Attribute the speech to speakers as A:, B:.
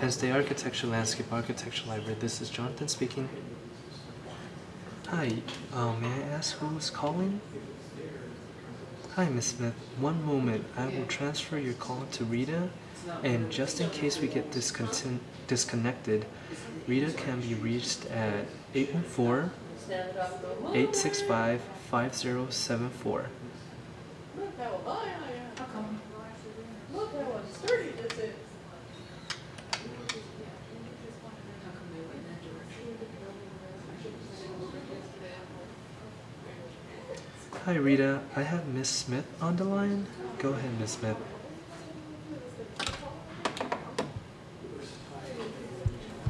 A: Day Architecture Landscape Architecture Library. This is Jonathan speaking. Hi, uh, may I ask who is calling? Hi, Miss Smith. One moment. I will transfer your call to Rita. And just in case we get disconnected, Rita can be reached at 814 Hi, Rita. I have Miss Smith on the line. Go ahead, Miss Smith.